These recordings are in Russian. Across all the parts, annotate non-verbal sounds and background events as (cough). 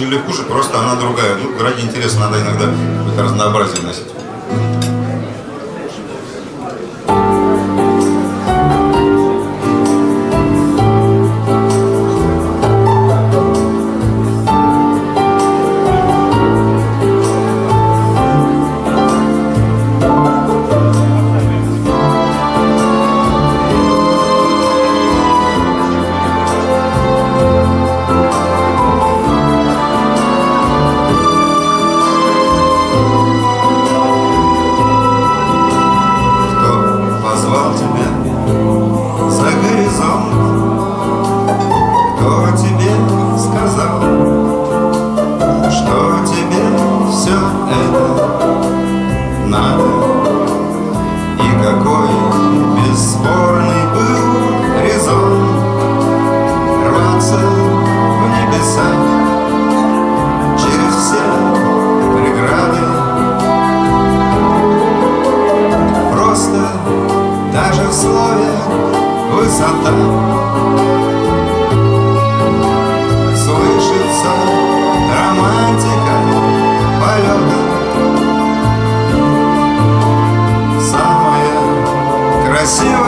лучше или хуже, просто она другая. Ну, ради интереса надо иногда разнообразие носить. you.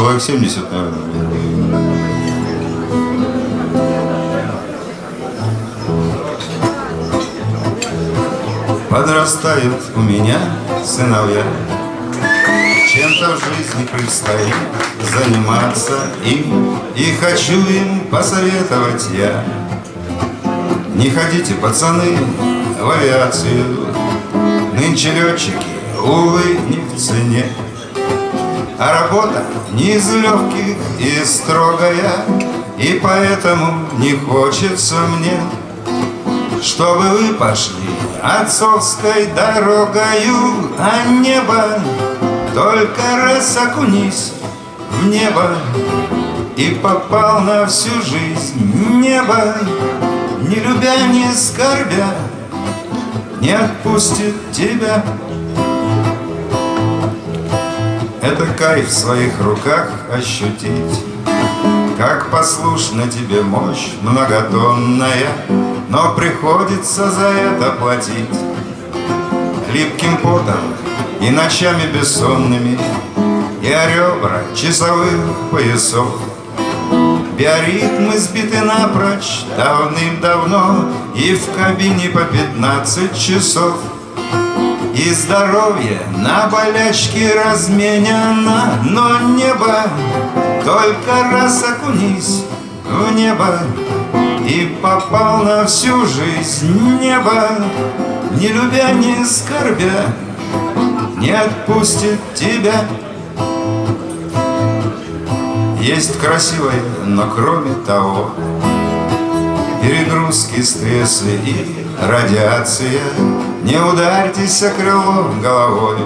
человек 70, наверное. Подрастают у меня сыновья, Чем-то в жизни предстоит заниматься им, И хочу им посоветовать я. Не ходите, пацаны, в авиацию, Нынче летчики, увы, не в цене. А работа не из легких и строгая, И поэтому не хочется мне, Чтобы вы пошли отцовской дорогою, А небо только раз окунись в небо И попал на всю жизнь небо, Не любя, не скорбя, Не отпустит тебя. Это кайф в своих руках ощутить, Как послушна тебе мощь многотонная, Но приходится за это платить Липким потом и ночами бессонными, И о ребра часовых поясов. Биоритмы сбиты напрочь давным-давно, И в кабине по пятнадцать часов. И здоровье на болячки разменено, Но небо только раз окунись в небо И попал на всю жизнь небо, Не любя, не скорбя, не отпустит тебя. Есть красивое, но кроме того, Перегрузки, стрессы и радиация. Не ударьтесь о крыло головой,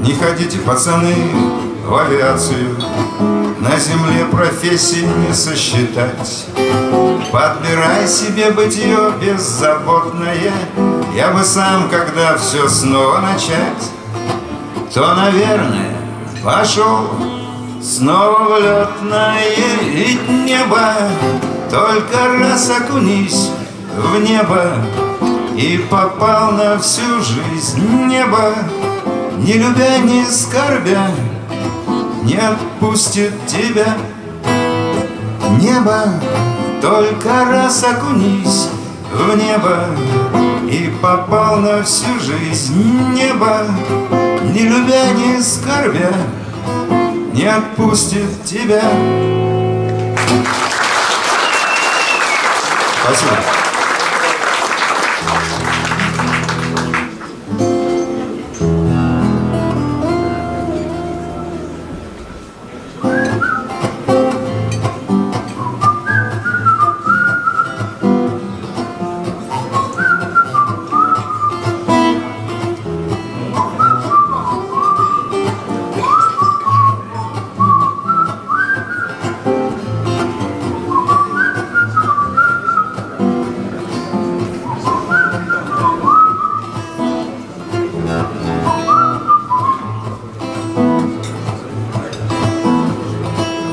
Не ходите, пацаны, в авиацию. На земле профессии не сосчитать. Подбирай себе бытие беззаботное, я бы сам, когда все снова начать, То, наверное, пошел снова в летное Ведь небо только раз окунись в небо И попал на всю жизнь небо Не любя, не скорбя Не отпустит тебя Небо только раз окунись в небо и попал на всю жизнь небо, Не любя, не скорбя, не отпустит тебя. Спасибо.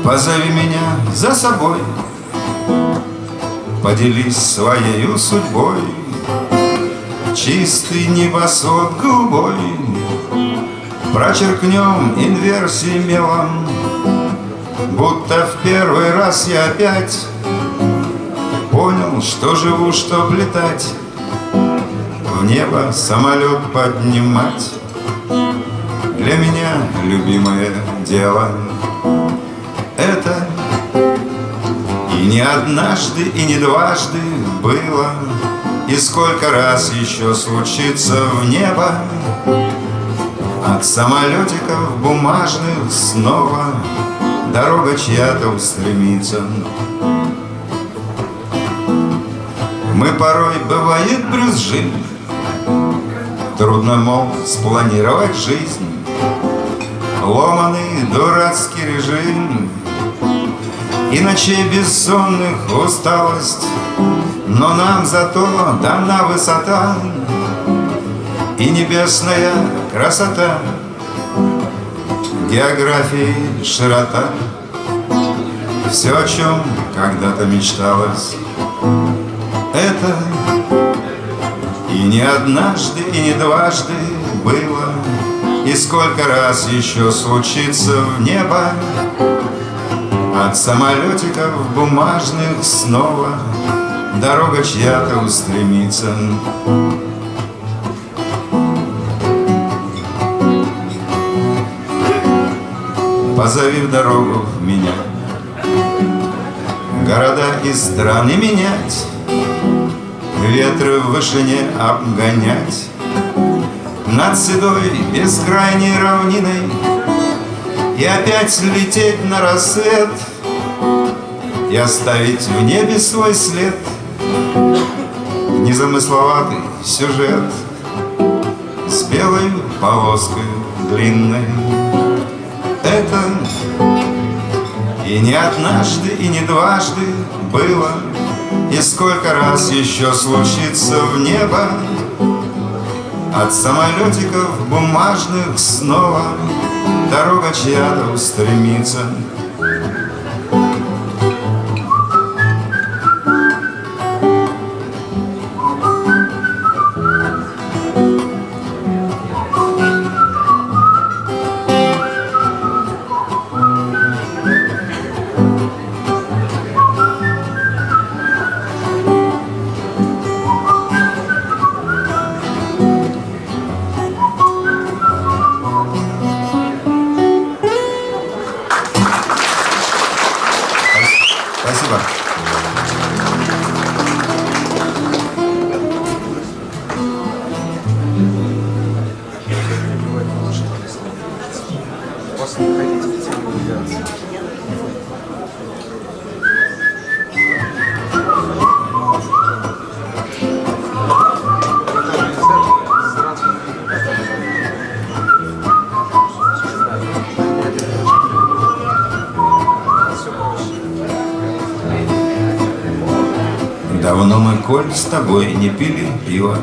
Позови меня за собой. Поделись своей судьбой. Чистый небосвод голубой. Прочеркнем инверсии мелом. Будто в первый раз я опять Понял, что живу, чтоб летать. В небо самолет поднимать. Для меня любимое дело не однажды, и не дважды было И сколько раз еще случится в небо. От самолетиков бумажных снова Дорога чья-то устремится. Мы порой, бывает, брюзжим. Трудно, мол, спланировать жизнь. Ломаный дурацкий режим И ночей бессонных усталость Но нам зато дана высота И небесная красота. Географии широта. Все, о чем когда-то мечталось Это и не однажды, и не дважды было. И сколько раз еще случится в небо От самолетиков бумажных снова Дорога чья-то устремится. Позови в дорогу меня. Города и страны менять Ветры в вышине обгонять. Над седой бескрайней равниной И опять лететь на рассвет И оставить в небе свой след. Незамысловатый сюжет С белой полоской длинной. Это и не однажды, и не дважды было И сколько раз еще случится в небо. От самолетиков бумажных снова Дорога чья-то устремится с тобой не пили пиво.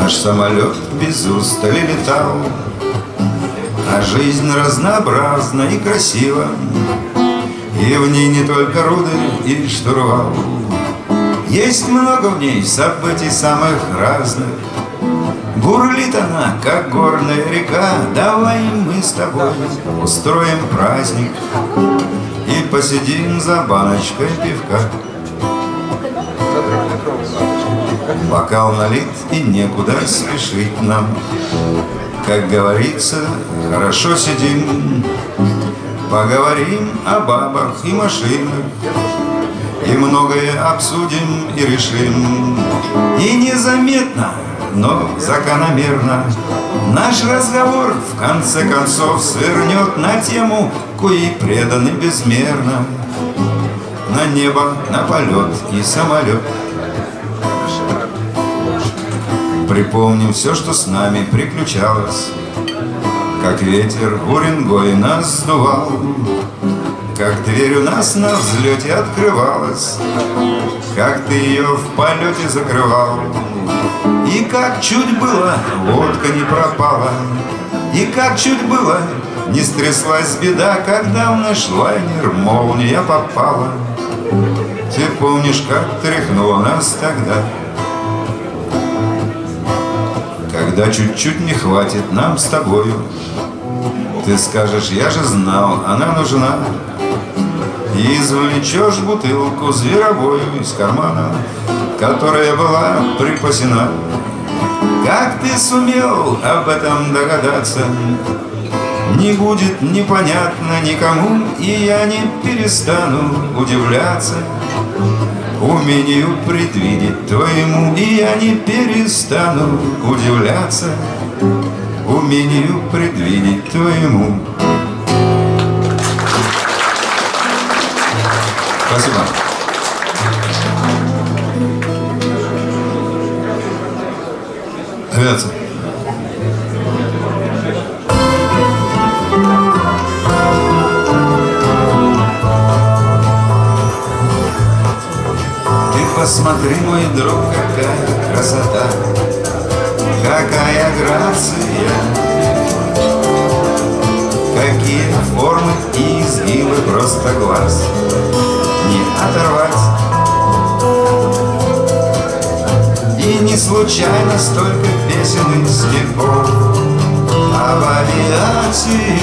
Наш самолет без устали летал А жизнь разнообразна и красива. И в ней не только руды и штурвал. Есть много в ней событий самых разных. Бурлит она, как горная река. Давай мы с тобой устроим праздник И посидим за баночкой пивка Бокал налит и некуда спешить нам. Как говорится, хорошо сидим Поговорим о бабах и машинах И многое обсудим и решим. И незаметно, но закономерно Наш разговор в конце концов свернет на тему Кои преданы безмерно. На небо, на полет и самолет Припомним все, что с нами приключалось. Как ветер Уренгой нас сдувал Как дверь у нас на взлете открывалась Как ты ее в полете закрывал И как чуть было водка не пропала И как чуть было не стряслась беда Когда в наш лайнер молния попала. Ты помнишь, как тряхнула нас тогда когда чуть-чуть не хватит нам с тобою Ты скажешь, я же знал, она нужна И извлечешь бутылку зверовую из кармана Которая была припасена Как ты сумел об этом догадаться? Не будет непонятно никому И я не перестану удивляться умению предвидеть твоему И я не перестану удивляться Умению предвидеть твоему Спасибо. Авиация. Посмотри, мой друг, какая красота, какая грация, какие формы и изгибы просто глаз не оторвать. И не случайно столько песен и стихов об авиации.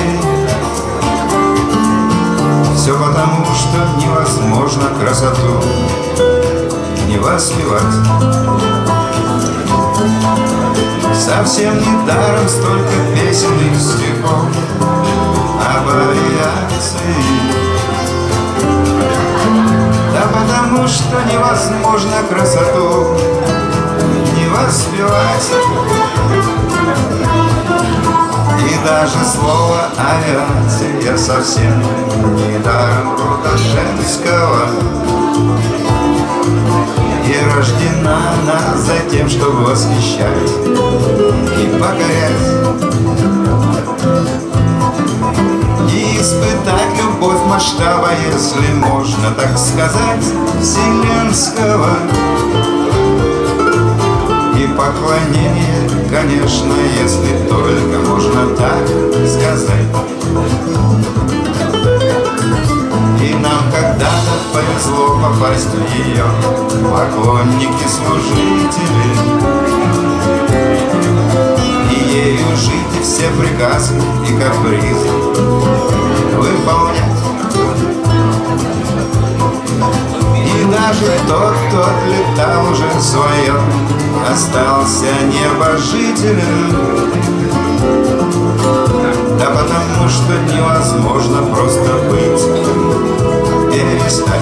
Все потому, что невозможно красоту воспевать Совсем не даром столько песен и стихов Об авиации. Да потому что невозможно красоту Не воспевать даже слово авиация совсем не даром рода женского И рождена она за тем, чтобы восхищать и покорять И испытать любовь масштаба, если можно так сказать, вселенского. И поклонение, конечно, если только можно так сказать И нам когда-то повезло попасть в ее поклонники-служители И ею жить и все приказы и капризы выполнять. И даже тот, кто отлетал уже свое Остался небожителем Да потому что невозможно просто быть Перестать.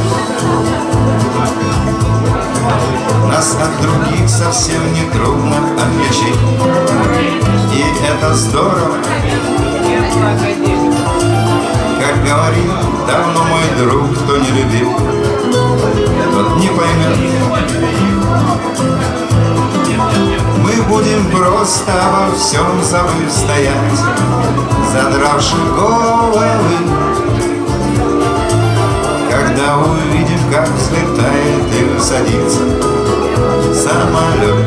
Нас от других совсем не трудно отличить И это здорово. Как говорил давно мой друг, кто не любил Тот не поймет Мы будем просто во всем забыв стоять Задравши головы. Когда увидим, как взлетает и садится самолет.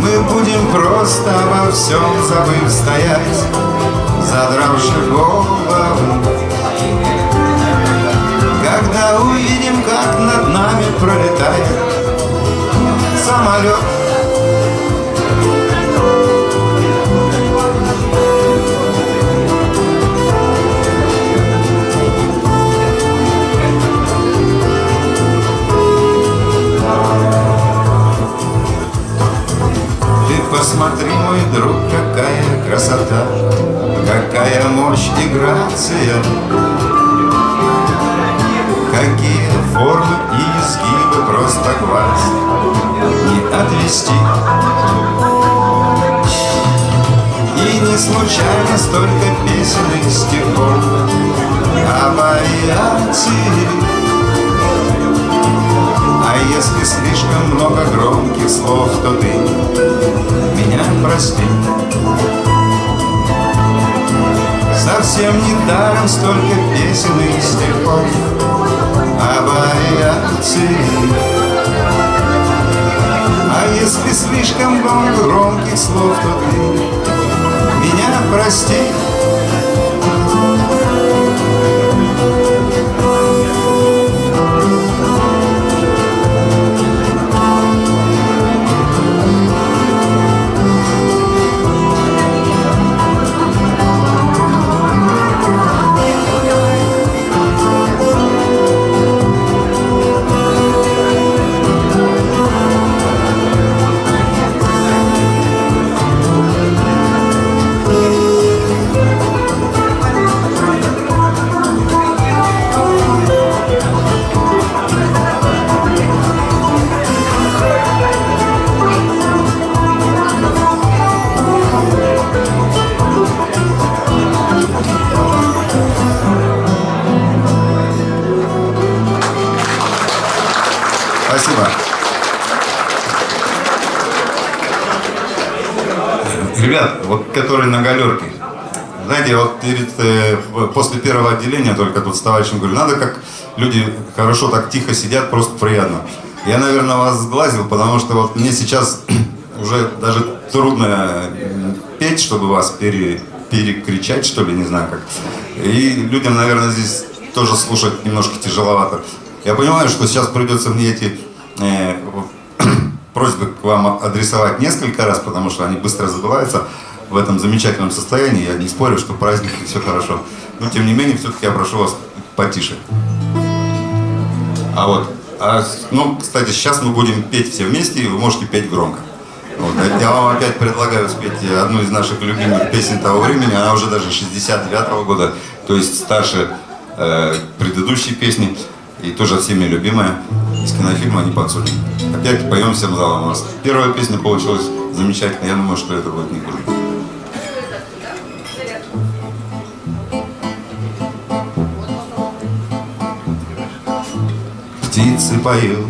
Мы будем просто во всем забыв стоять Задравши головы. Когда увидим, как над нами пролетает самолет. Ты посмотри, мой друг, какая красота Какая мощь и грация. Какие формы и изгибы просто Не отвести. И не случайно столько песен и стихов. Об авиации А если слишком много громких слов, то ты меня прости. Совсем не даром столько песен и стихов. Об авиации А если слишком много громких слов, то ты меня прости вот которые на галерке, знаете, вот перед, э, после первого отделения только тут с товарищем говорю, надо как люди хорошо так тихо сидят, просто приятно. Я, наверное, вас сглазил, потому что вот мне сейчас (clears throat) уже даже трудно э, петь, чтобы вас пере, перекричать, что ли, не знаю как. И людям, наверное, здесь тоже слушать немножко тяжеловато. Я понимаю, что сейчас придется мне эти э, (clears throat) просьбы к вам адресовать несколько раз, потому что они быстро забываются в этом замечательном состоянии. Я не спорю, что праздник и все хорошо. Но тем не менее, все-таки я прошу вас потише. А вот, а, ну, кстати, сейчас мы будем петь все вместе, и вы можете петь громко. Вот, я вам опять предлагаю спеть одну из наших любимых песен того времени. Она уже даже 69-го года, то есть старше э, предыдущей песни. И тоже всеми любимая из кинофильма «Не подсудим». Опять поем всем залом у нас. Первая песня получилась замечательно. Я думаю, что это будет не хуже. Птицы поют.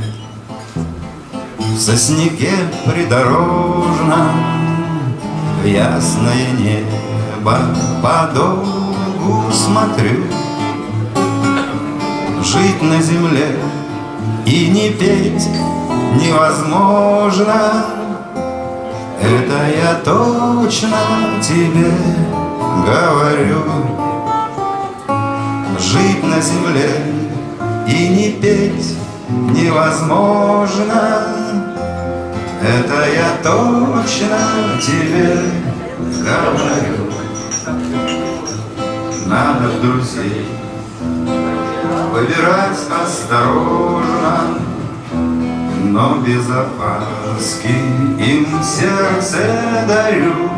В сосняке придорожном В ясное небо подолгу смотрю. Жить на земле и не петь невозможно. Это я точно тебе говорю. Жить на земле и не петь невозможно. Это я точно тебе говорю. Надо друзей выбирать осторожно Но без опаски им сердце дарю.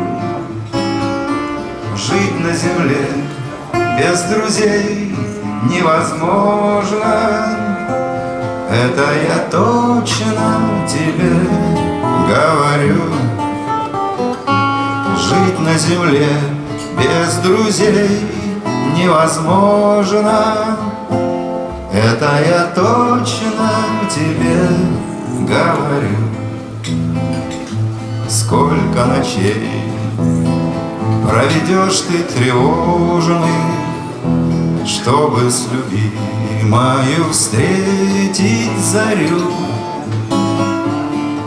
Жить на земле без друзей невозможно. Это я точно тебе говорю. Жить на земле без друзей невозможно. Это я точно тебе говорю. Сколько ночей проведешь ты тревожный чтобы с любимою встретить зарю.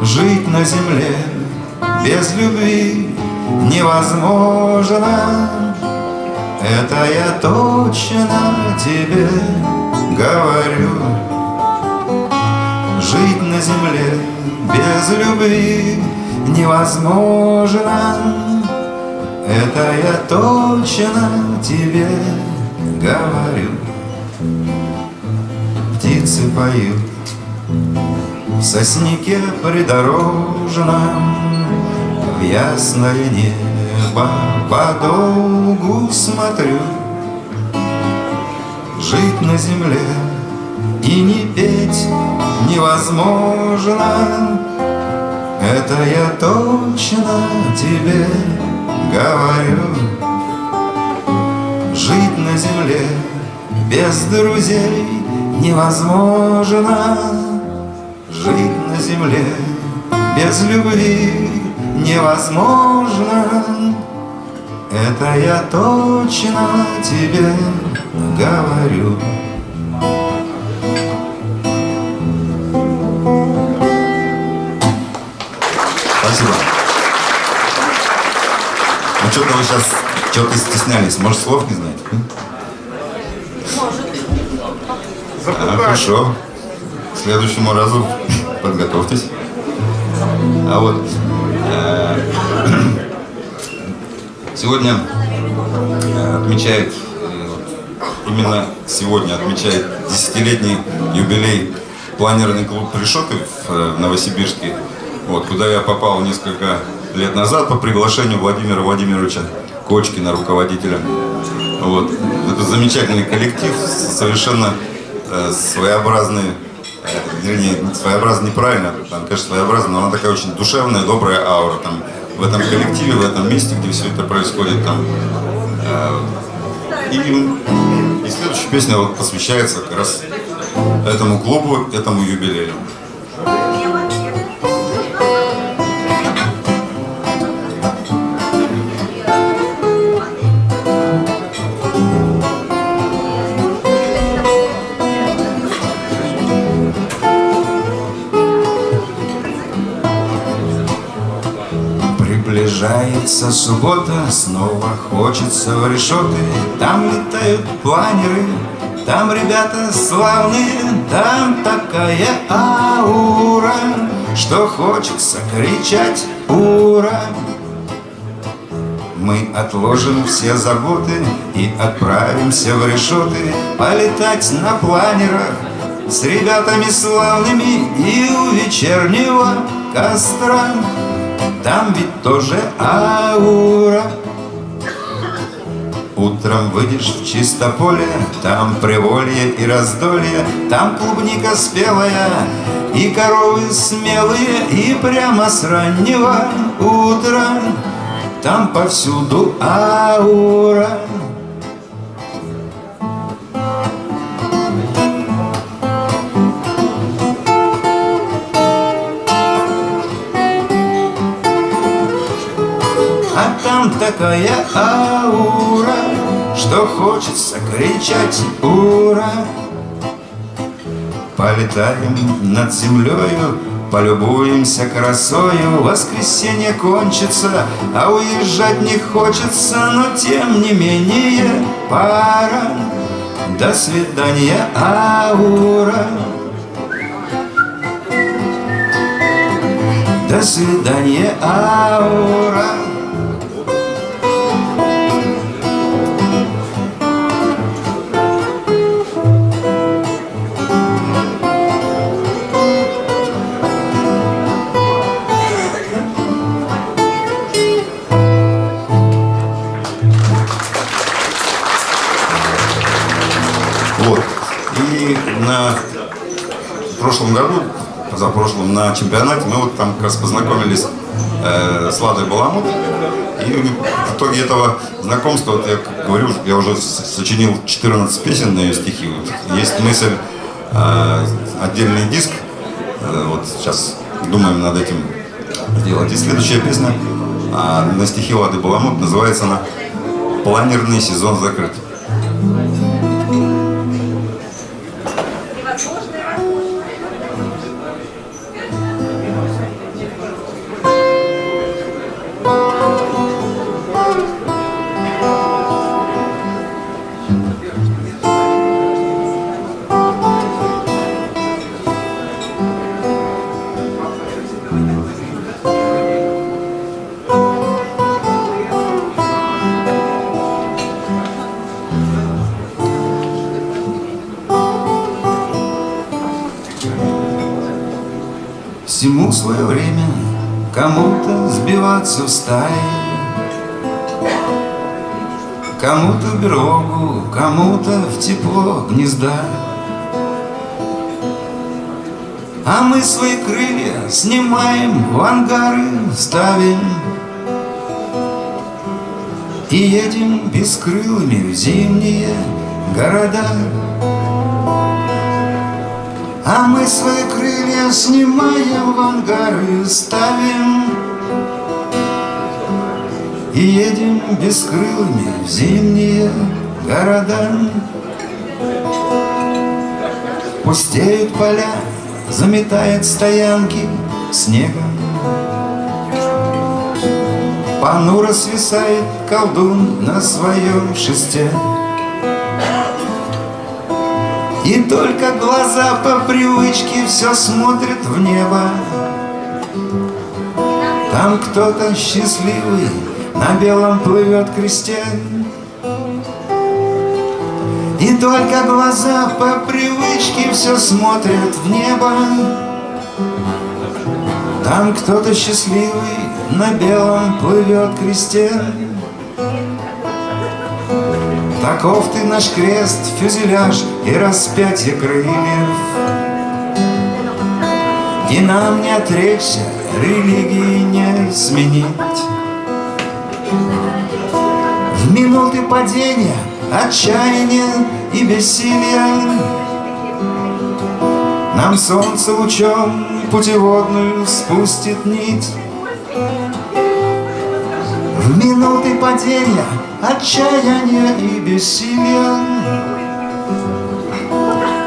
Жить на земле без любви невозможно. Это я точно тебе говорю. Жить на земле без любви невозможно. Это я точно тебе говорю говорю. Птицы поют. В сосняке придорожном В ясное небо подолгу смотрю. Жить на земле и не петь невозможно. Это я точно тебе говорю. Жить земле без друзей невозможно Жить на земле без любви невозможно Это я точно тебе говорю Спасибо. Ну что-то вы сейчас чего-то стеснялись. Может, слов не знаете? А, хорошо. К следующему разу (laughs) подготовьтесь. А вот э, (clears throat) сегодня э, отмечает, э, именно сегодня отмечает десятилетний юбилей планерный клуб Решеты в Новосибирске, вот, куда я попал несколько лет назад по приглашению Владимира Владимировича Кочкина, руководителя. Вот. Это замечательный коллектив, совершенно э, своеобразный, э, вернее, своеобразный неправильно, там, конечно, своеобразно, но она такая очень душевная, добрая аура. Там, в этом коллективе, в этом месте, где все это происходит. Там, э, и, и следующая песня вот посвящается как раз этому клубу, этому юбилею. Приближается суббота, снова хочется в решеты. Там летают планеры, там ребята славные Там такая аура, что хочется кричать «Ура!» Мы отложим все заботы и отправимся в решеты. Полетать на планерах с ребятами славными И у вечернего костра там ведь тоже аура. Утром выйдешь в чисто поле Там приволье и раздолье Там клубника спелая И коровы смелые, и прямо с раннего утра. Там повсюду аура такая аура, что хочется кричать «Ура!» Полетаем над землею, полюбуемся красою. Воскресенье кончится, а уезжать не хочется Но тем не менее пора. До свидания, аура. До свидания, аура прошлом году, позапрошлом, на чемпионате, мы вот там как раз познакомились э, с Ладой Баламут. И в итоге этого знакомства, вот я говорю, я уже сочинил 14 песен на ее стихи. Вот. Есть мысль, э, отдельный диск, э, вот сейчас думаем над этим делать. И следующая песня э, на стихи Лады Баламут называется она «Планерный сезон закрыт». Всему свое время Кому-то сбиваться в стае. Кому-то в берлогу, кому-то в тепло гнезда. А мы свои крылья снимаем, в ангары ставим. И едем бескрылыми в зимние города а мы свои крылья снимаем в ангары ставим. И едем бескрылыми в зимние города. Пустеют поля, заметает стоянки снегом Понуро свисает колдун на своем шесте и только глаза по привычке все смотрят в небо. Там кто-то счастливый на белом плывет кресте. И только глаза по привычке все смотрят в небо. Там кто-то счастливый на белом плывет кресте Таков ты наш крест, фюзеляж и распятие крыльев. И нам не отречься, религии не сменить. В минуты падения, отчаяния и бессилия Нам солнце лучом путеводную спустит нить. В минуты падения отчаяния и бессилия.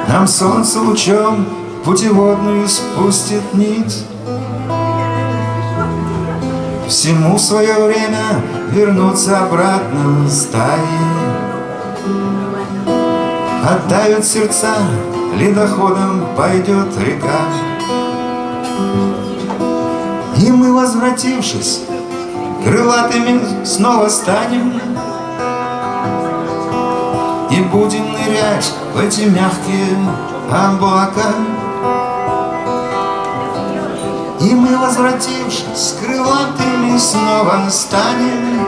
Нам солнце лучом путеводную спустит нить. Всему свое время вернуться обратно в стаи. Оттают сердца, ледоходом пойдет река. И мы, возвратившись, крылатыми снова станем. И будем нырять в эти мягкие облака. И мы, возвратившись, крылатыми снова станем.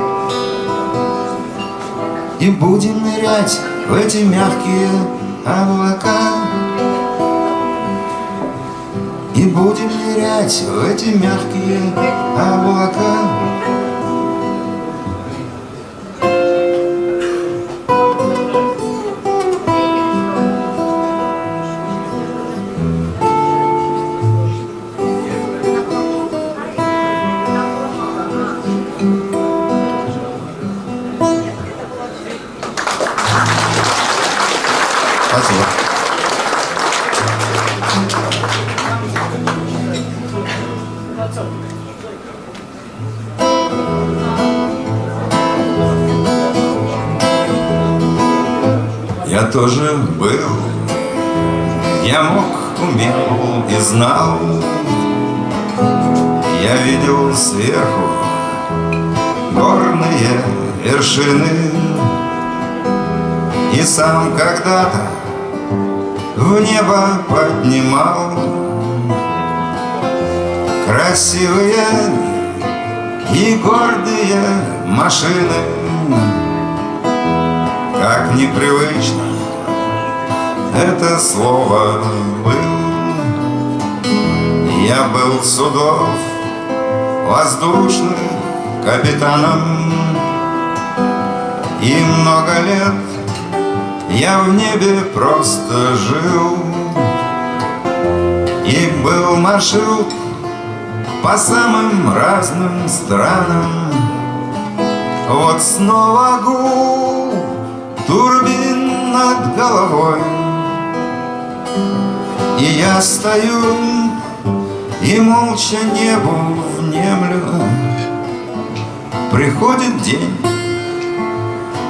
И будем нырять в эти мягкие облака. Будем нырять в эти мягкие облака вершины. И сам когда-то в небо поднимал Красивые и гордые машины. Как непривычно это слово был Я был судов воздушных капитаном И много лет я в небе просто жил. И был маршрут по самым разным странам. Вот снова гул турбин над головой. И я стою и молча небу внемлю Приходит день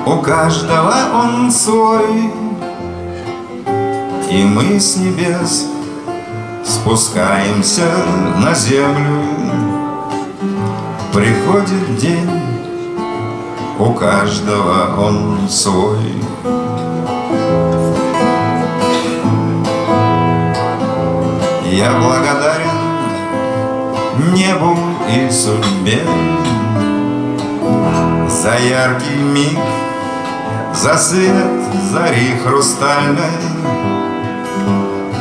у каждого он свой. И мы с небес спускаемся на землю. Приходит день, у каждого он свой. Я благодарен небу и судьбе За яркий миг за свет зари хрустальной,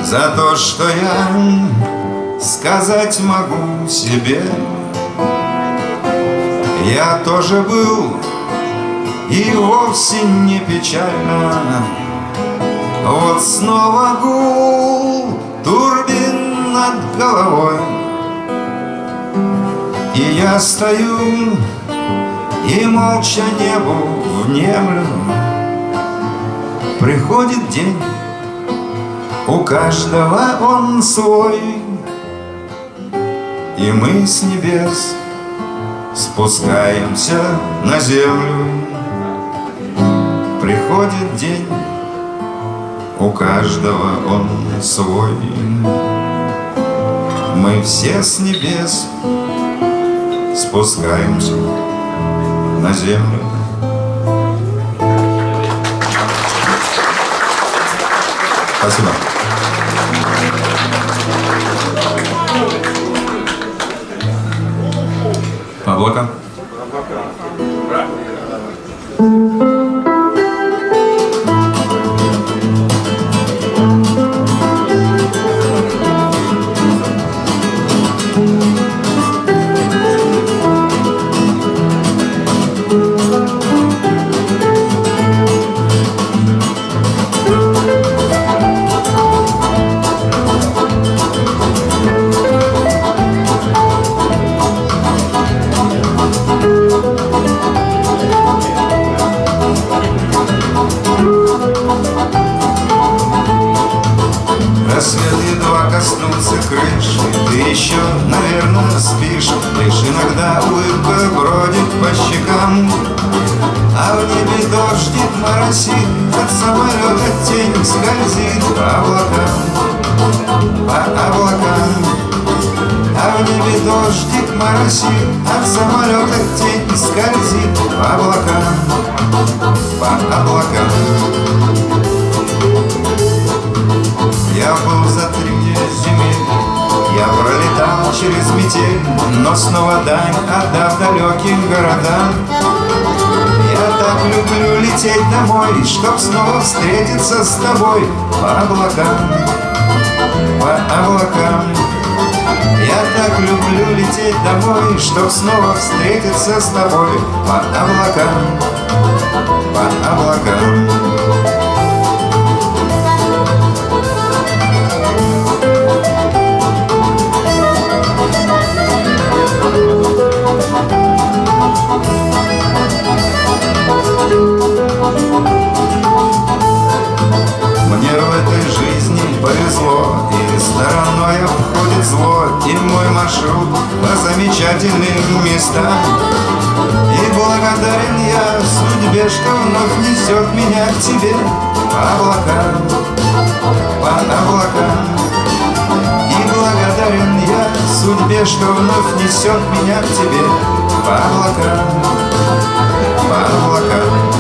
За то, что я сказать могу себе. Я тоже был и вовсе не печально. Вот снова гул турбин над головой, И я стою и молча небу внемлю Приходит день, у каждого он свой. И мы с небес спускаемся на землю. Приходит день, у каждого он свой. Мы все с небес спускаемся на землю Спасибо. Облака. Несет меня к тебе По облакам, по облакам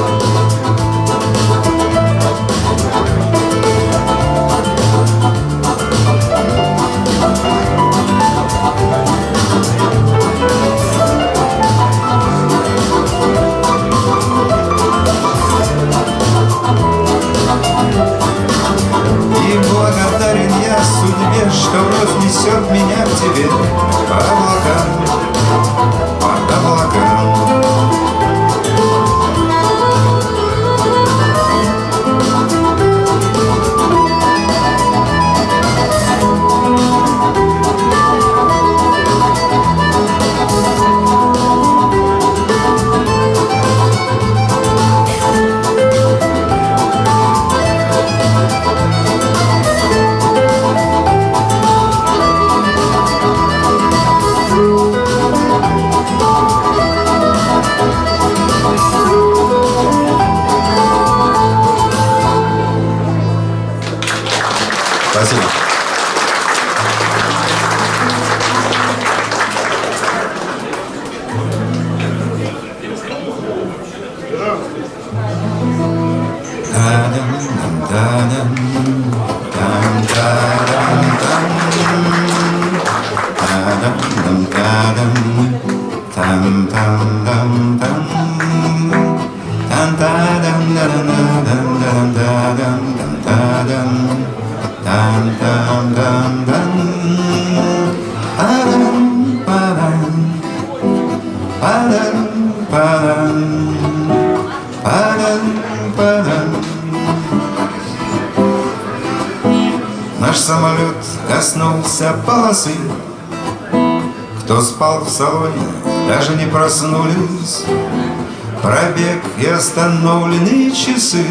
что вновь несет меня к тебе по облакам, проснулись Пробег и остановленные часы.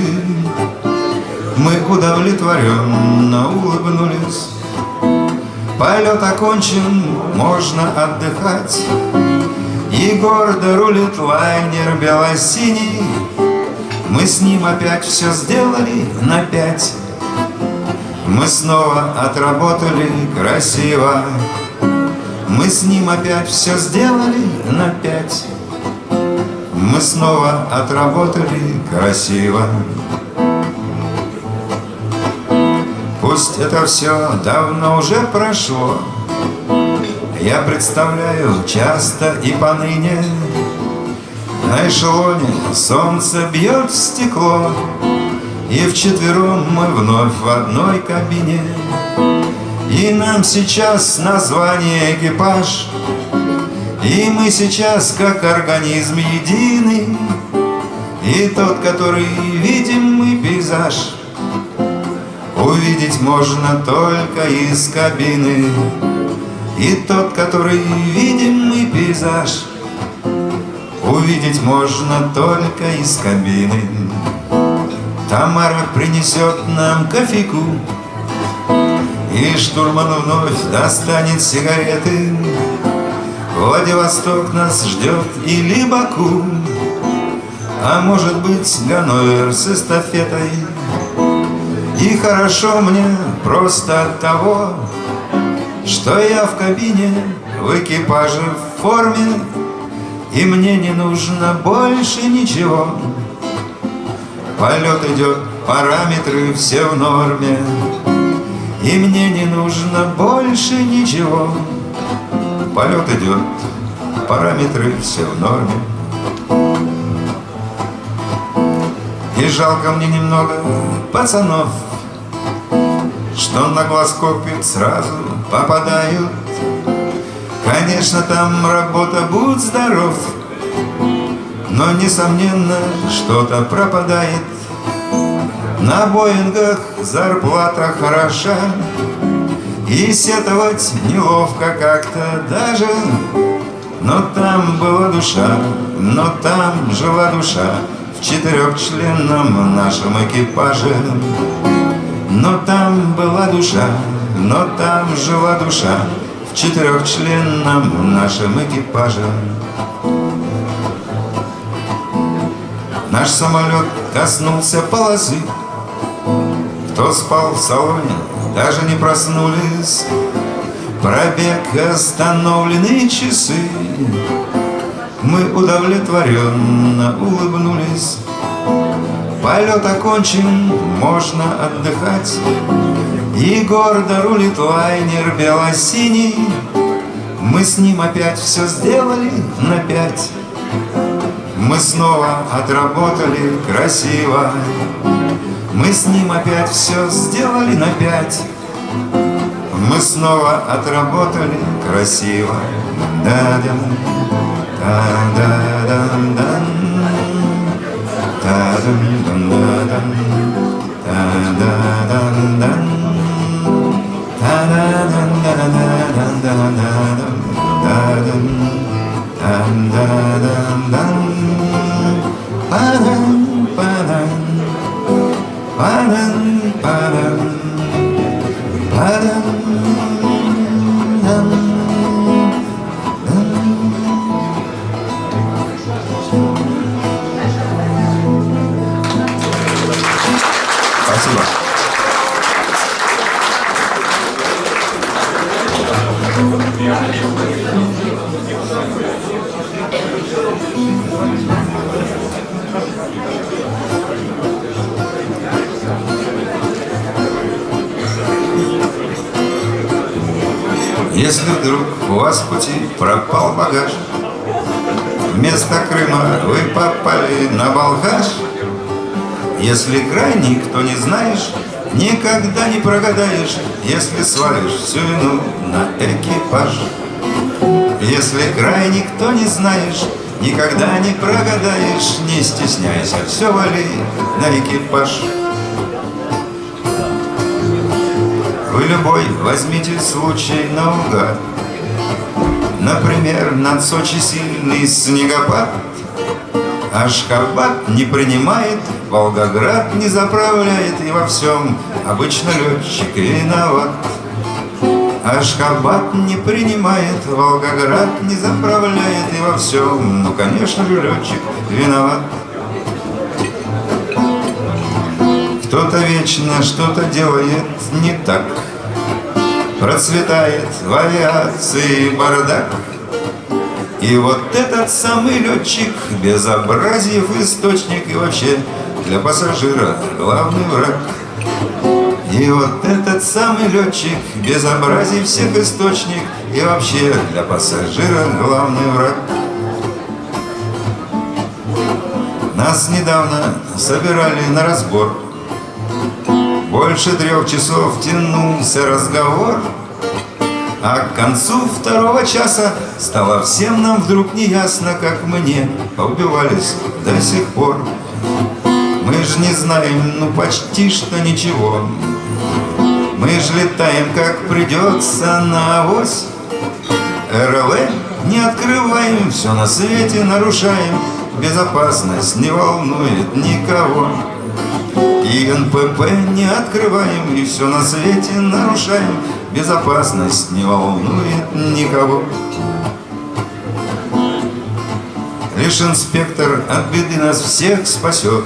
Мы удовлетворенно улыбнулись. Полет окончен, можно отдыхать. И гордо рулит лайнер бело-синий. Мы с ним опять все сделали на пять. Мы снова отработали красиво Мы с ним опять все сделали на пять. Мы снова отработали красиво. Пусть это все давно уже прошло. Я представляю часто и поныне На эшелоне солнце бьет в стекло И вчетвером мы вновь в одной кабине И нам сейчас название экипаж и мы сейчас как организм единый И тот, который видим мы пейзаж. Увидеть можно только из кабины. И тот, который видим мы пейзаж. Увидеть можно только из кабины. Тамара принесет нам кофейку И штурман вновь достанет сигареты Владивосток нас ждет или Баку, А может быть Ганновер с эстафетой. И хорошо мне просто от того, Что я в кабине, в экипаже, в форме, И мне не нужно больше ничего. Полет идет, параметры все в норме, И мне не нужно больше ничего. Полет идет, параметры все в норме. И жалко мне немного пацанов, Что на глаз копит сразу попадают. Конечно, там работа, будь здоров Но, несомненно, что-то пропадает На Боингах зарплата хороша И сетовать неловко как-то даже Но там была душа, но там жила душа В четырехчленном нашем экипаже Но там была душа, но там жила душа в четырехчленном нашем экипаже. Наш самолет коснулся полосы, Кто спал в салоне, даже не проснулись. Пробег остановленные часы, Мы удовлетворенно улыбнулись. Полет окончен, можно отдыхать. И гордо рулит лайнер бело-синий Мы с ним опять все сделали на пять Мы снова отработали красиво Мы с ним опять все сделали на пять Мы снова отработали красиво Да-дам, да-да-дам-дам Да-дам-дам-дам Да-да-дам-дам Спасибо. Если вдруг у вас в пути пропал багаж, Вместо Крыма вы попали на Балхаш, Если край никто не знаешь, Никогда не прогадаешь, если свалишь всю вину на экипаж. Если край никто не знаешь, никогда не прогадаешь, не стесняйся, все вали на экипаж. Любой возьмите случай наугад, Например, над Сочи сильный снегопад, Ашхабад не принимает, Волгоград не заправляет, И во всем обычно летчик виноват. Ашхабад не принимает, Волгоград не заправляет, И во всем, ну, конечно же, летчик виноват. Кто-то вечно что-то делает не так, Процветает в авиации бардак, и вот этот самый летчик Безобразиев источник И вообще для пассажира главный враг. И вот этот самый летчик Безобразий всех источник И вообще для пассажира главный враг. Нас недавно собирали на разбор Больше трех часов тянулся разговор а к концу второго часа стало всем нам вдруг неясно, как мне поубивались до сих пор. Мы же не знаем, ну почти что ничего. Мы же летаем, как придется на авось. РЛ не открываем, все на свете нарушаем. Безопасность не волнует никого. И НПП не открываем, и все на свете нарушаем. Безопасность не волнует никого. Лишь инспектор от беды нас всех спасет,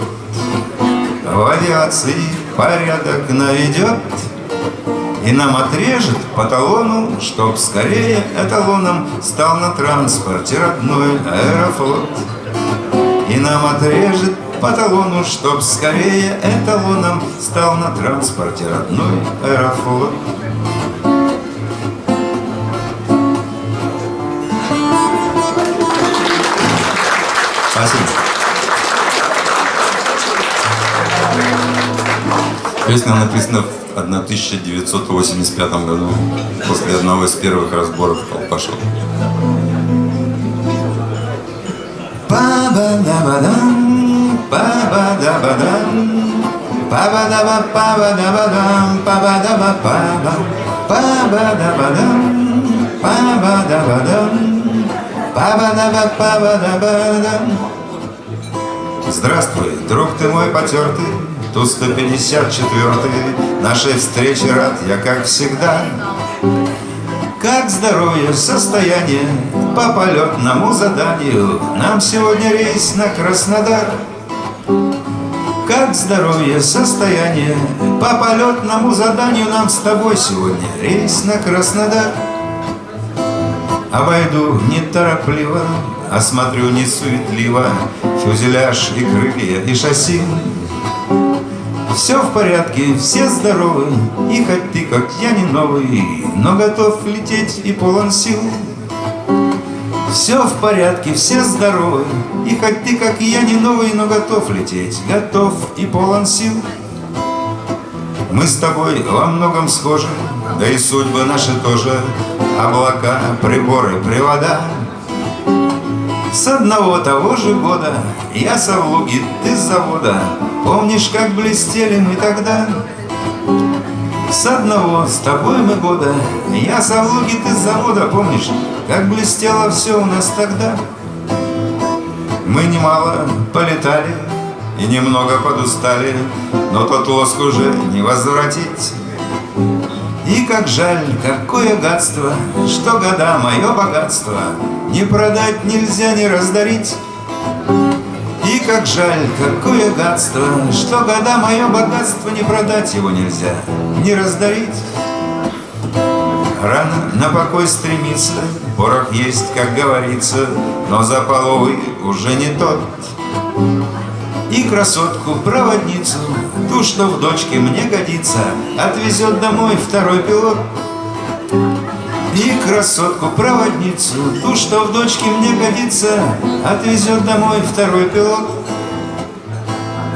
В авиации порядок наведет И нам отрежет по талону, Чтоб скорее эталоном Стал на транспорте родной аэрофлот. И нам отрежет по талону, Чтоб скорее эталоном Стал на транспорте родной аэрофлот. Спасибо. Песня написана 1985 году, после одного из первых разборов колпашов. Па-ба-да-ба-дам, па-ба-да-ба-дам, па-ба-да-ба-па-ба-да-ба-дам, па-ба-да-ба-па-ба, па-ба-да-ба-дам, па-ба-да-ба-дам, па-ба-да-ба-па-ба-да-ба-дам. Здравствуй, друг ты мой потертый, Ту 154 нашей встречи рад я, как всегда. Как здоровье, состояние по полетному заданию. Нам сегодня рейс на Краснодар. Как здоровье, состояние. По полетному заданию Нам с тобой сегодня рейс на Краснодар. Обойду неторопливо, осмотрю не суетливо Фюзеляж и крылья и шасси. Все в порядке, все здоровы И хоть ты, как я, не новый Но готов лететь и полон сил Все в порядке, все здоровы. И хоть ты, как я, не новый Но готов лететь, готов и полон сил. Мы с тобой во многом схожи Да и судьбы наши тоже. Облака, приборы, привода. С одного того же года Я со Влуги, ты с завода. Помнишь, как блестели мы тогда? С одного, с тобой мы года Я ты с завода Помнишь, как блестело все у нас тогда? Мы немало полетали И немного подустали Но тот лоск уже не возвратить. И как жаль, какое гадство, Что года мое богатство. Не продать нельзя, не раздарить. Как жаль, какое гадство, Что года мое богатство Не продать его нельзя, не раздарить. Рано на покой стремиться, Порох есть, как говорится, Но за половый уже не тот. И красотку-проводницу, ту, что в дочке мне годится, Отвезет домой второй пилот. И красотку-проводницу, ту, что в дочке мне годится, Отвезет домой второй пилот.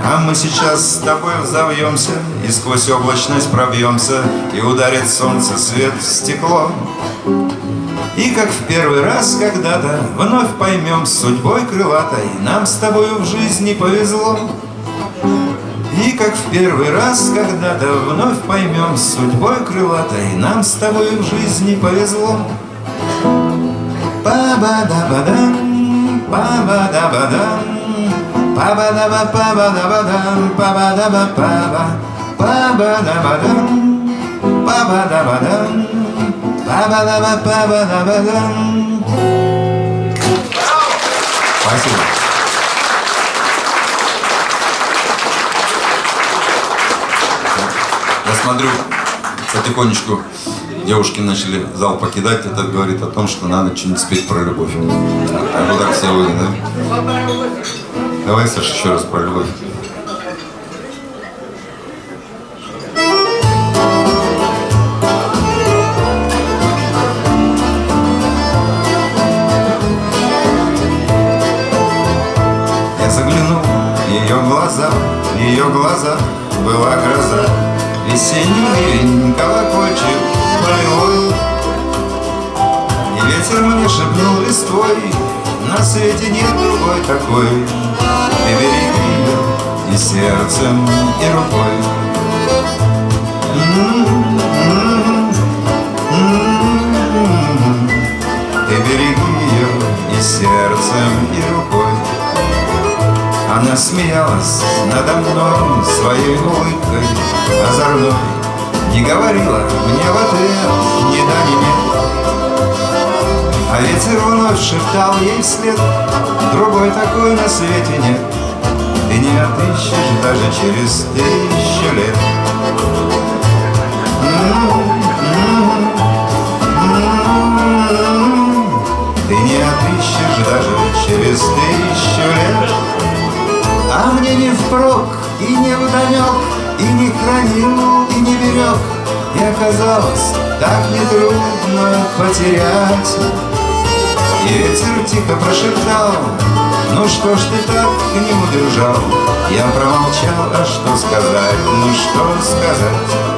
А мы сейчас с тобой взовьемся И сквозь облачность пробьемся И ударит солнце свет в стекло и как в первый раз когда-то Вновь поймем с судьбой крылатой Нам с тобою в жизни повезло И как в первый раз когда-то Вновь поймем судьбой крылатой Нам с тобою в жизни повезло. Па-ба-да-ба-дам, па-ба-да-ба-дам Па-ба-да-ба-па-ба-да-ба-дам, па-ба-да-ба-па-ба Па-ба-да-ба-дам, па-ба-да-ба-дам Спасибо. Я смотрю, потихонечку девушки начали зал покидать. Это говорит о том, что надо что-нибудь спеть про любовь. А вот так все вы, да? Давай, Саша, еще раз про любовь. ее глаза была гроза Весенний ливень колокольчик полевой И ветер мне шепнул листвой На свете нет другой такой. Ты береги ее и сердцем, и рукой. Ты береги ее и сердцем, и рукой она смеялась надо мной своей улыбкой озорной Не говорила мне в ответ ни да, ни нет А ветер вновь шептал ей вслед Другой такой на свете нет Ты не отыщешь даже через тысячу лет Ты не отыщешь даже через тысячу лет а мне не впрок и не вдомек, И не хранил, и не берег, И оказалось так нетрудно потерять. И ветер тихо прошептал, Ну что ж ты так не удержал? Я промолчал, а что сказать, ну что сказать?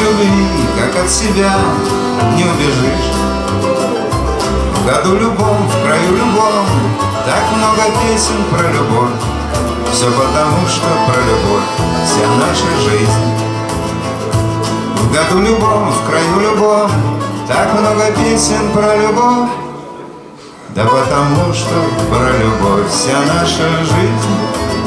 Любви, как от себя, не убежишь. В году любом, в краю любом Так много песен про любовь. Все потому, что про любовь Вся наша жизнь. В году любом, в краю любом Так много песен про любовь. Да потому, что про любовь Вся наша жизнь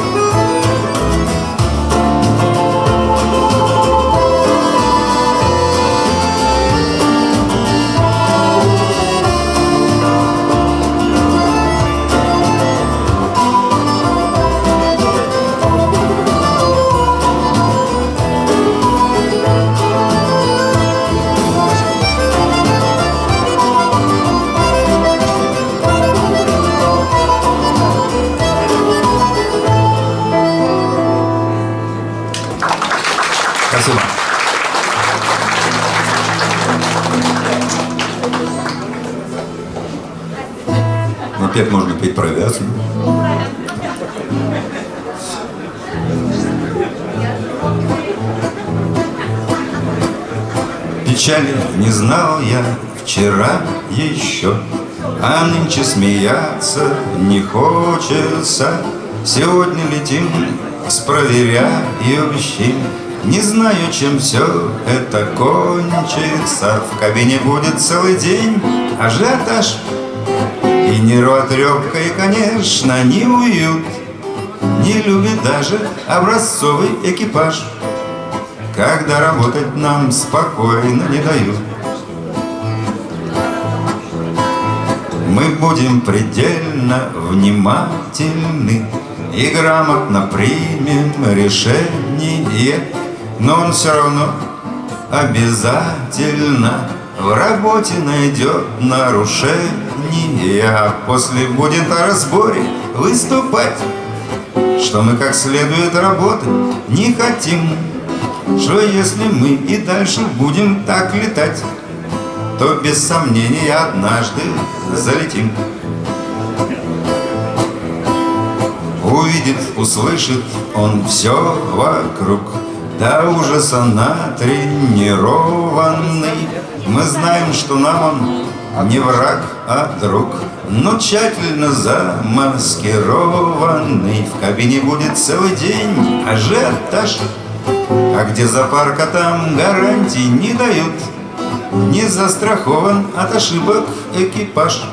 опять можно петь про авиацию. Печали не знал я вчера еще, А нынче смеяться не хочется. Сегодня летим с проверяющим, Не знаю, чем все это кончится. В кабине будет целый день ажиотаж, и нервотрепка, и, конечно, не уют. Не любит даже образцовый экипаж. Когда работать нам спокойно не дают. Мы будем предельно внимательны И грамотно примем решение. Но он все равно обязательно в работе найдет нарушение, а после будет о разборе выступать, что мы как следует работать не хотим, что если мы и дальше будем так летать, то без сомнения однажды залетим. Увидит, услышит он все вокруг, до ужаса натренированный, мы знаем, что нам он не враг, а друг. Но тщательно замаскированный. В кабине будет целый день ажиотаж А где запарка, там гарантий не дают. Не застрахован от ошибок экипаж.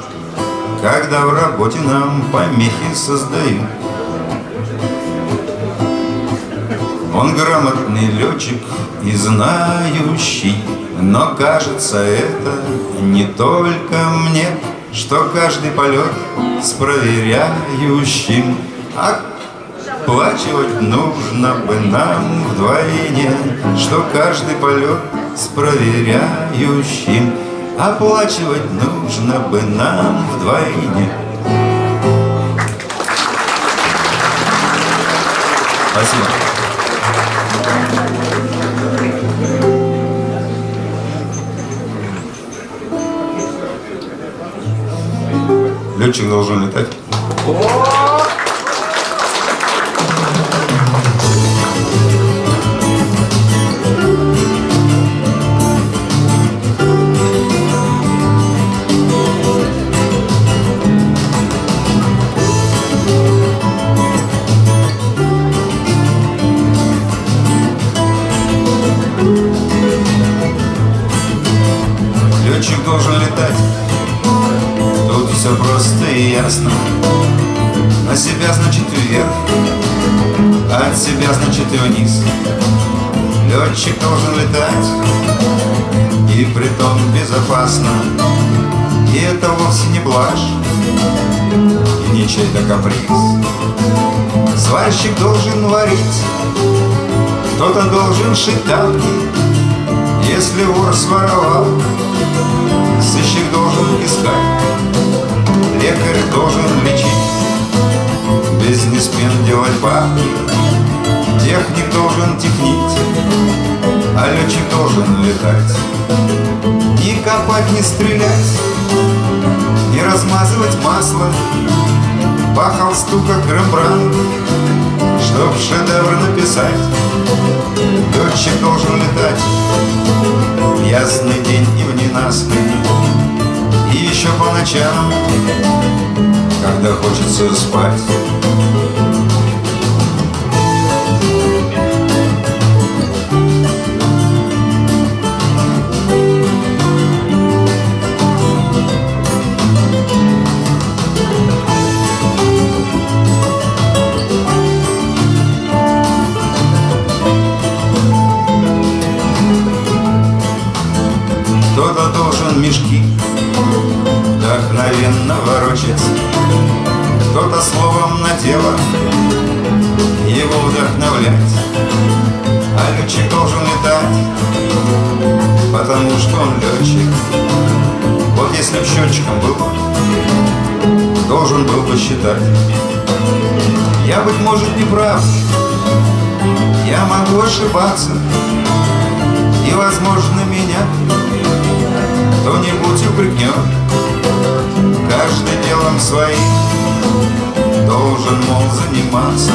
Когда в работе нам помехи создают. Он грамотный летчик и знающий но кажется это не только мне, Что каждый полет с проверяющим Оплачивать нужно бы нам вдвойне, Что каждый полет с проверяющим Оплачивать нужно бы нам вдвойне. Спасибо. Летчик должен летать. На себя, значит, вверх. От себя, значит, и вниз. Летчик должен летать И притом безопасно. И это вовсе не блажь И не чей-то каприз. Сварщик должен варить Кто-то должен шить тапки Если вор своровал Сыщик должен искать. Лекарь должен лечить Бизнесмен делать бабки Техник должен технить А летчик должен летать. Не копать, не стрелять Не размазывать масло По холсту, как Рембрандт Чтоб шедевр написать Летчик должен летать. В ясный день и в ненастный. И еще по ночам Когда хочется спать счетчиком был. Должен был бы считать Я, быть может, не прав. Я могу ошибаться. И, возможно, меня кто-нибудь упрекнет. Каждый делом своим Должен, мол, заниматься.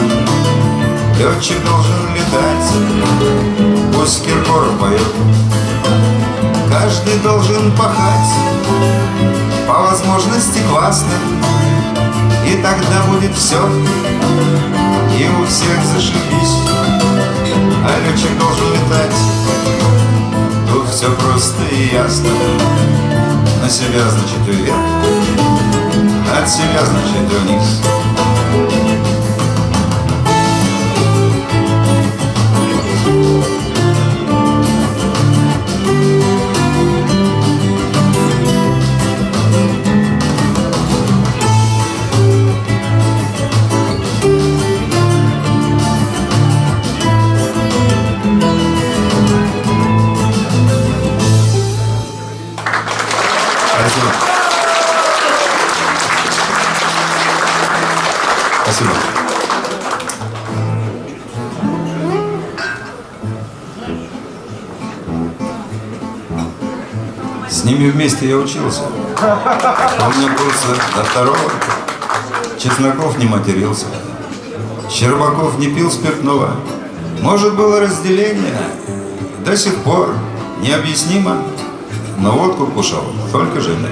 Летчик должен летать. Пусть Киркоров поет Каждый должен пахать По возможности классно. И тогда будет все И у всех зашибись. А летчик должен летать Тут все просто и ясно. На себя, значит, вверх От себя, значит, вниз ними вместе я учился. Помню курсы до второго Чесноков не матерился. Щербаков не пил спиртного. Может было разделение? До сих пор необъяснимо. Но водку кушал только Женя.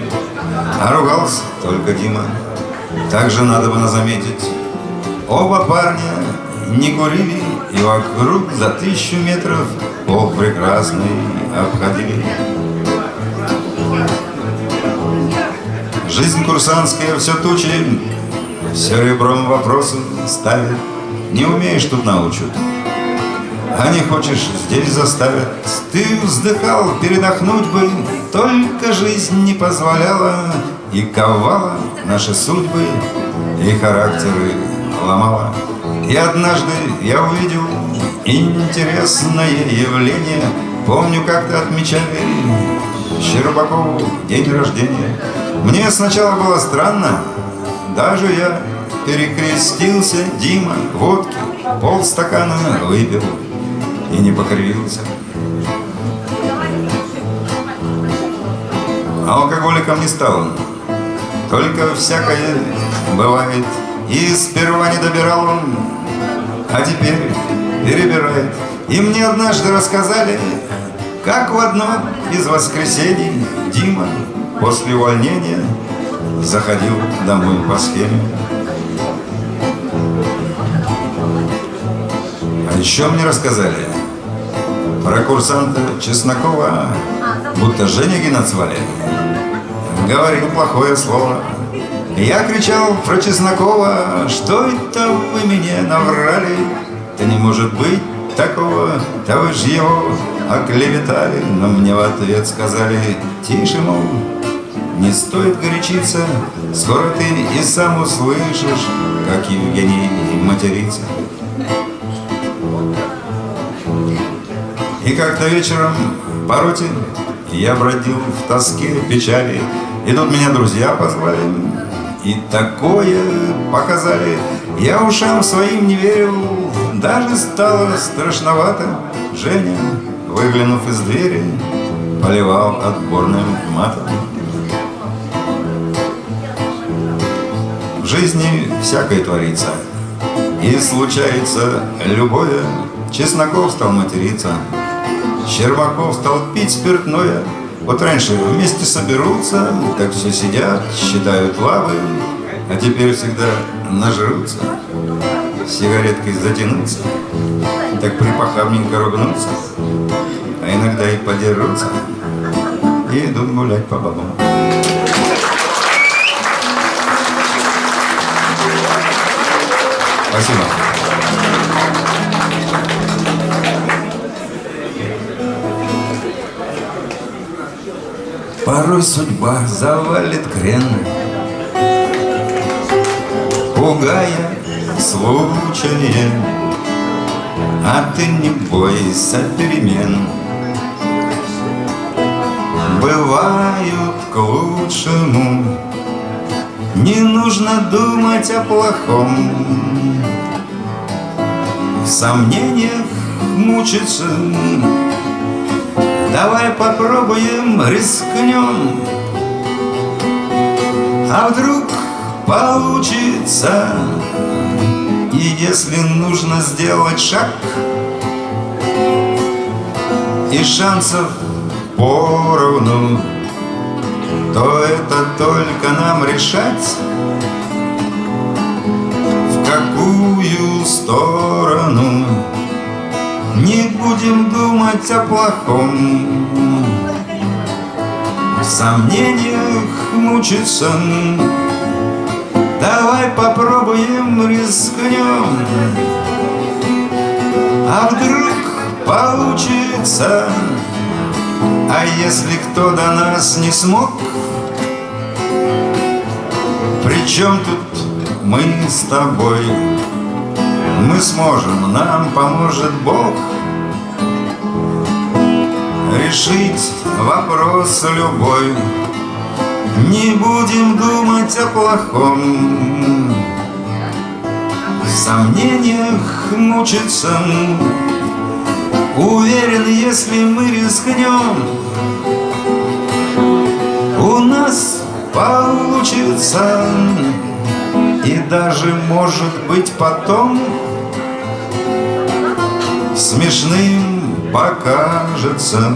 А ругался только Дима. Также надо было заметить. Оба парня не курили И вокруг за тысячу метров Пол прекрасный обходили Жизнь курсантская все тучи, все ребром вопросы ставит. Не умеешь тут научат, а не хочешь здесь заставят. Ты вздыхал, передохнуть бы, только жизнь не позволяла и ковала наши судьбы и характеры ломала. И однажды я увидел интересное явление. Помню, как-то отмечали Щербакову день рождения. Мне сначала было странно, даже я перекрестился, Дима, водки, полстакана выпил и не покривился. А алкоголиком не стал только всякое бывает. И сперва не добирал он, а теперь перебирает. И мне однажды рассказали, как в одно из воскресений Дима после увольнения заходил домой по схеме. А еще мне рассказали про курсанта Чеснокова, будто Женя назвали. Говорил плохое слово. Я кричал про Чеснокова, что это вы мне наврали? Да не может быть такого, да вы ж его оклеветали. Но мне в ответ сказали, тише, мол, не стоит горячиться, Скоро ты и сам услышишь, как Евгений матерится. И как-то вечером по роте я бродил в тоске, печали, И тут меня друзья позвали, и такое показали. Я ушам своим не верил, даже стало страшновато. Женя, выглянув из двери, поливал отборным матом. Жизни всякое творится, и случается любое. Чесноков стал материться, Щербаков стал пить спиртное. Вот раньше вместе соберутся, так все сидят, считают лавы, а теперь всегда нажрутся, сигареткой затянутся, так припохабненько ругнутся, а иногда и подерутся, и идут гулять по бабам. Спасибо. Порой судьба завалит крен, Пугая случаем, А ты не бойся перемен. Бывают к лучшему, Не нужно думать о плохом, В сомнениях мучиться. Давай попробуем, рискнем. А вдруг получится? И если нужно сделать шаг И шансов поровну То это только нам решать какую сторону. Не будем думать о плохом. В сомнениях мучиться. Давай попробуем, рискнем. А вдруг получится? А если кто до нас не смог? Причем тут мы с тобой. Мы сможем, нам поможет Бог. Решить вопрос любой. Не будем думать о плохом. В сомнениях мучиться. Уверен, если мы рискнем У нас получится И даже, может быть, потом смешным покажется,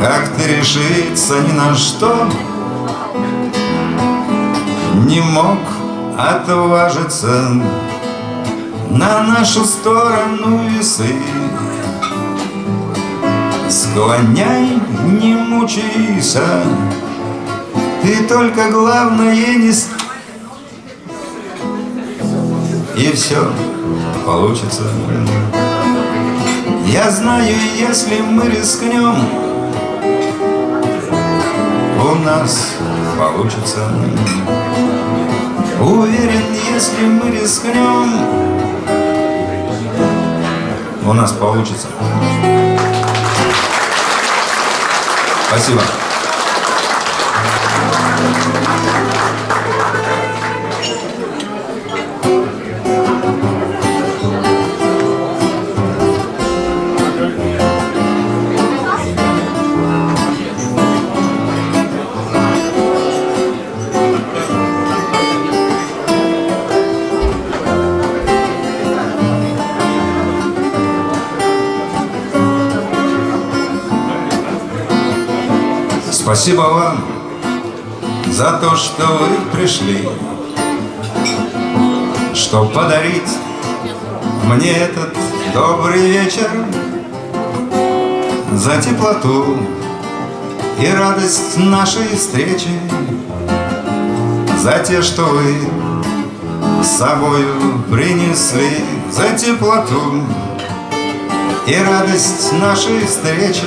Как ты решиться ни на что Не мог отважиться На нашу сторону весы. Склоняй, не мучайся Ты только главное не... И все получится. Я знаю, если мы рискнем, у нас получится. Уверен, если мы рискнем, у нас получится. Спасибо. Спасибо вам за то, что вы пришли, Что подарить мне этот добрый вечер, За теплоту и радость нашей встречи, За те, что вы с собою принесли, За теплоту и радость нашей встречи,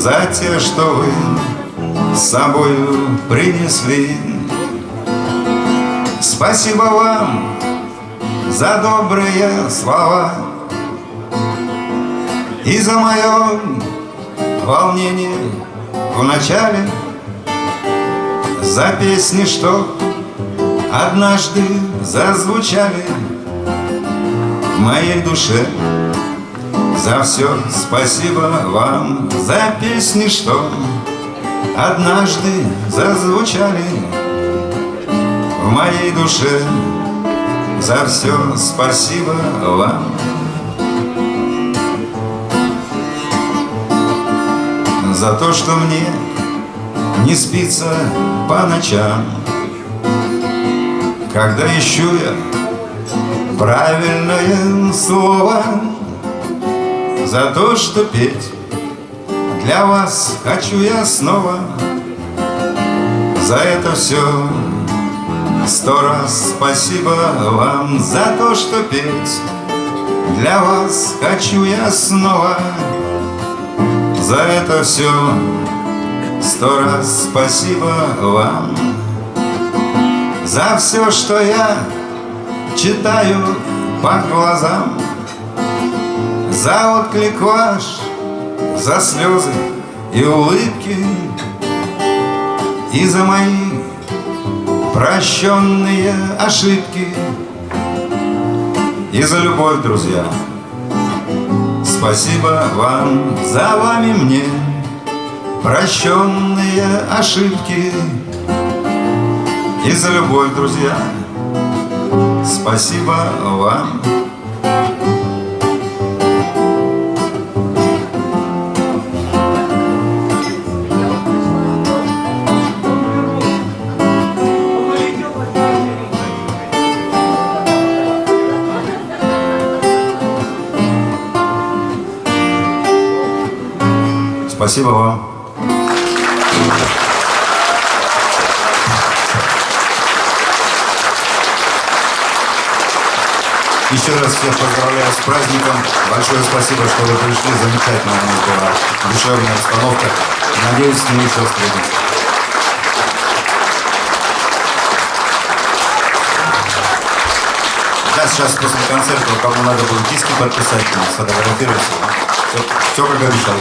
за те, что вы с собою принесли. Спасибо вам за добрые слова И за мое волнение в начале За песни, что однажды зазвучали В моей душе за все спасибо вам За песни, что однажды зазвучали в моей душе. За все спасибо вам. За то, что мне не спится по ночам. Когда ищу я правильное слово За то, что петь. Для вас хочу я снова За это все Сто раз спасибо вам за то, что петь. Для вас хочу я снова За это все Сто раз спасибо вам За все, что я читаю по глазам За отклик ваш, за слезы и улыбки И за мои прощенные ошибки И за любовь, друзья. Спасибо вам, за вами мне Прощенные ошибки И за любовь, друзья. Спасибо вам Спасибо вам. Еще раз всех поздравляю с праздником. Большое спасибо, что вы пришли. Замечательная у нас была душевная обстановка. Надеюсь, мы еще встретимся. Да, сейчас после концерта, кому надо будет диски подписать, сфотографироваться. Все, все как обещал.